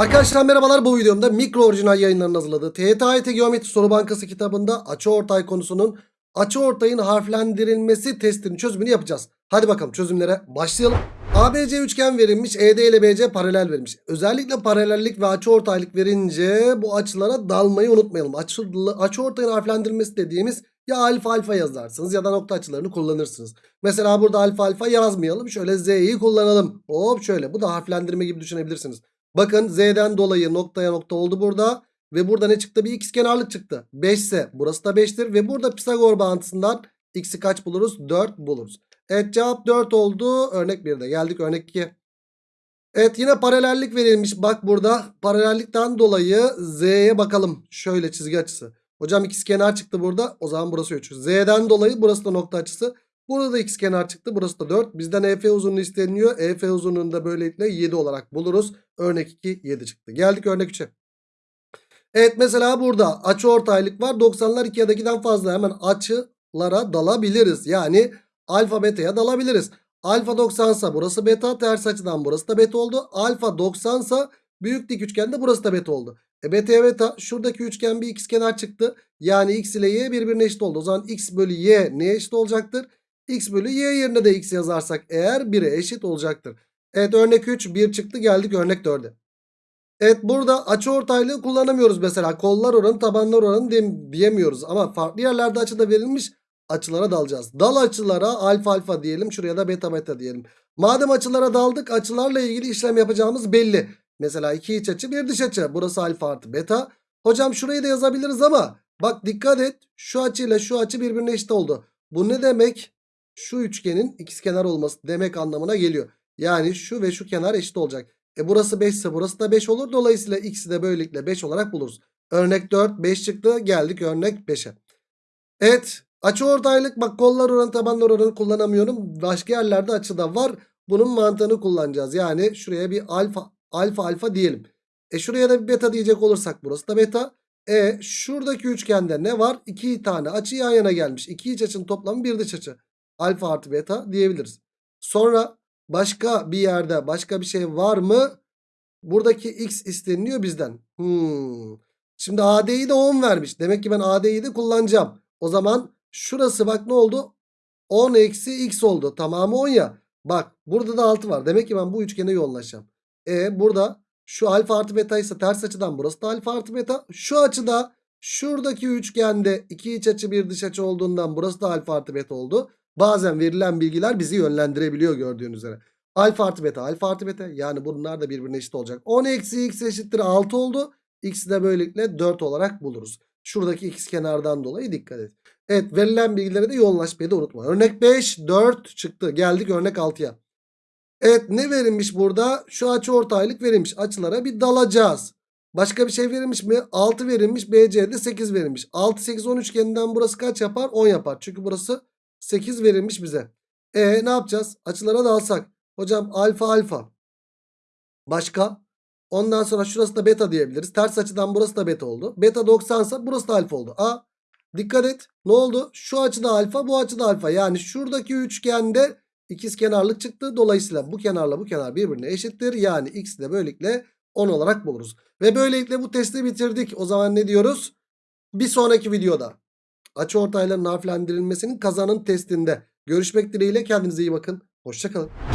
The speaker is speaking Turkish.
Arkadaşlar merhabalar bu videomda mikro orijinal yayınlarının hazırladığı TYT Geometri Soru Bankası kitabında açıortay konusunun açıortayın harflendirilmesi testinin çözümünü yapacağız. Hadi bakalım çözümlere başlayalım. ABC üçgen verilmiş, ED ile BC paralel verilmiş. Özellikle paralellik ve açıortaylık verince bu açılara dalmayı unutmayalım. Açı, açıortayın harflendirilmesi dediğimiz ya alfa alfa yazarsınız ya da nokta açılarını kullanırsınız. Mesela burada alfa alfa yazmayalım. Şöyle Z'yi kullanalım. Hop şöyle bu da harflendirme gibi düşünebilirsiniz. Bakın Z'den dolayı noktaya nokta oldu burada. Ve burada ne çıktı? Bir x kenarlık çıktı. 5 ise burası da 5'tir. Ve burada Pisagor bağıntısından x'i kaç buluruz? 4 buluruz. Evet cevap 4 oldu. Örnek 1'de geldik örnek 2. Evet yine paralellik verilmiş. Bak burada paralellikten dolayı Z'ye bakalım. Şöyle çizgi açısı. Hocam x kenar çıktı burada. O zaman burası 3. Z'den dolayı burası da nokta açısı. Burada da x kenar çıktı. Burası da 4. Bizden EF uzunluğu isteniyor. EF uzunluğunu da böylelikle 7 olarak buluruz. Örnek 2 7 çıktı. Geldik örnek 3'e. Evet mesela burada açı ortaylık var. 90'lar 2 ya da 2'den fazla hemen açılara dalabiliriz. Yani alfa beta'ya dalabiliriz. Alfa 90 sa burası beta. Ters açıdan burası da beta oldu. Alfa 90 sa büyük dik üçgende burası da beta oldu. E beta'ya beta şuradaki üçgen bir x kenar çıktı. Yani x ile y birbirine eşit oldu. O zaman x bölü y neye eşit olacaktır? x bölü y yerine de x yazarsak eğer 1'e eşit olacaktır. Evet örnek 3 1 çıktı geldik örnek 4'e. Evet burada açı ortaylığı kullanamıyoruz mesela. Kollar oranı tabanlar oranı diyemiyoruz. Ama farklı yerlerde açıda verilmiş açılara dalacağız. Dal açılara alfa alfa diyelim. Şuraya da beta beta diyelim. Madem açılara daldık açılarla ilgili işlem yapacağımız belli. Mesela iki iç açı bir dış açı. Burası alfa artı beta. Hocam şurayı da yazabiliriz ama bak dikkat et. Şu açıyla şu açı birbirine eşit oldu. Bu ne demek? Şu üçgenin ikizkenar olması demek anlamına geliyor. Yani şu ve şu kenar eşit olacak. E burası 5 ise burası da 5 olur. Dolayısıyla x'i de böylelikle 5 olarak buluruz. Örnek 4 5 çıktı. Geldik örnek 5'e. Evet açı ortaylık bak kollar oranı tabanlar oranı kullanamıyorum. Başka yerlerde açı da var. Bunun mantığını kullanacağız. Yani şuraya bir alfa alfa alfa diyelim. E şuraya da bir beta diyecek olursak burası da beta. E şuradaki üçgende ne var? 2 tane açı yan yana gelmiş. 2 iç açının toplamı bir dış açı. Alfa artı beta diyebiliriz. Sonra başka bir yerde başka bir şey var mı? Buradaki x isteniyor bizden. Hmm. Şimdi AD'yi de 10 vermiş. Demek ki ben AD'yi de kullanacağım. O zaman şurası bak ne oldu? 10 eksi x oldu. Tamamı 10 ya. Bak burada da 6 var. Demek ki ben bu üçgene yoğunlaşacağım. E burada şu alfa artı beta ise ters açıdan burası da alfa artı beta. Şu açıda şuradaki üçgende iki iç açı bir dış açı olduğundan burası da alfa artı beta oldu. Bazen verilen bilgiler bizi yönlendirebiliyor gördüğünüz üzere. Alfa artı beta alfa artı beta yani bunlar da birbirine eşit olacak. 10 eksi x eşittir 6 oldu. X'i de böylelikle 4 olarak buluruz. Şuradaki x kenardan dolayı dikkat et. Evet verilen bilgilere de yoğunlaşmayı da unutma. Örnek 5 4 çıktı. Geldik örnek 6'ya. Evet ne verilmiş burada? Şu açı ortaylık verilmiş. Açılara bir dalacağız. Başka bir şey verilmiş mi? 6 verilmiş. BC'de 8 verilmiş. 6 8 10 üçgeninden burası kaç yapar? 10 yapar. Çünkü burası 8 verilmiş bize. E ne yapacağız? Açılara dalsak. Hocam alfa alfa. Başka? Ondan sonra şurası da beta diyebiliriz. Ters açıdan burası da beta oldu. Beta 90 ise burası da alfa oldu. A. Dikkat et. Ne oldu? Şu açıda alfa bu açıda alfa. Yani şuradaki üçgende ikiz kenarlık çıktı. Dolayısıyla bu kenarla bu kenar birbirine eşittir. Yani x de böylelikle 10 olarak buluruz. Ve böylelikle bu testi bitirdik. O zaman ne diyoruz? Bir sonraki videoda açıortayların harflendirilmesinin kazanın testinde görüşmek dileğiyle kendinize iyi bakın. Hoşçakalın.